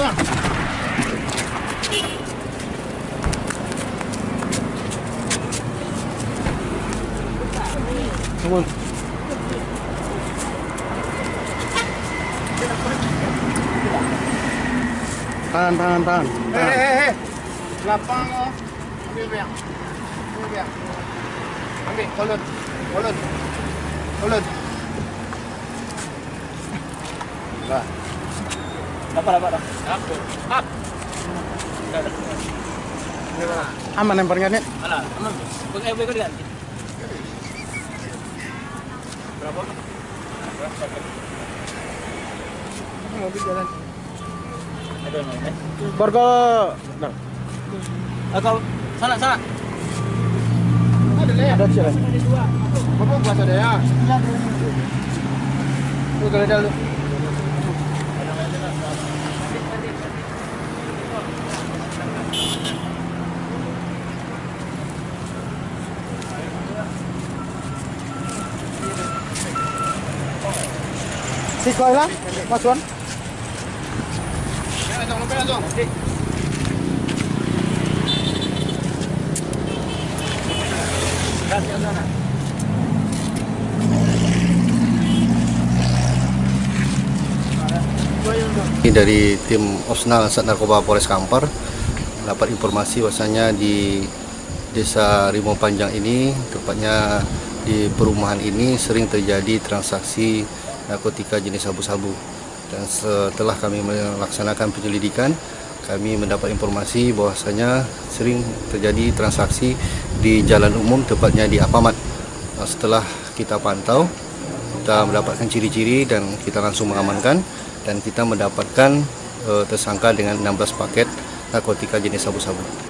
Come on. Tahan, tahan, tahan. tahan. Hehehe. Lapang oh. Ambil biar. Ambil biar. Ambil kolot. Kolot. Kolot. Lah. Dapat dapat dah. Up. Aman lemparnya nih. Alah, aman. Kau eh kau ganti. Berapa? Mobil jalan. Ada mana? Borgo. Nah, Ah, kau sana sana. Ada ya. ada sih. Bapak buat ada ya. Tuh kalau ada tong lupa tong. Ini dari tim Osnal Sat Narkoba Polres Kampar dapat informasi bahwasanya di Desa Rimau Panjang ini, tepatnya di perumahan ini sering terjadi transaksi narkotika jenis sabu-sabu. Dan setelah kami melaksanakan penyelidikan, kami mendapat informasi bahwasanya sering terjadi transaksi di jalan umum, tepatnya di Apamat. Nah, Setelah kita pantau, kita mendapatkan ciri-ciri dan kita langsung mengamankan dan kita mendapatkan eh, tersangka dengan 16 paket narkotika jenis sabu-sabu.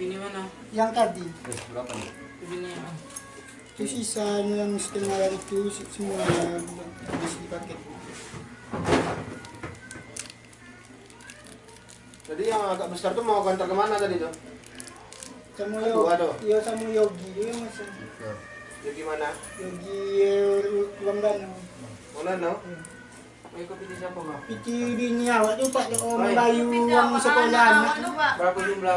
Bini mana? Yang tadi. Bini yang Itu sisa yang setengah itu semua habis dipakai. Jadi yang agak besar tuh mau kantor ke mana tadi tuh? Sama aduh. Yogi. Iya sama Yogi. Iya mas. Ya gimana? Yogi eh, Ruang Danau. Mana no? Mau ikut pilih siapa kau? Piti bini awak tu pak oh Baik. membayu uang sekolah anak. Berapa jumlah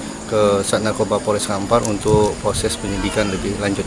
ke Sat Narkoba Polres Kampar untuk proses penyidikan lebih lanjut.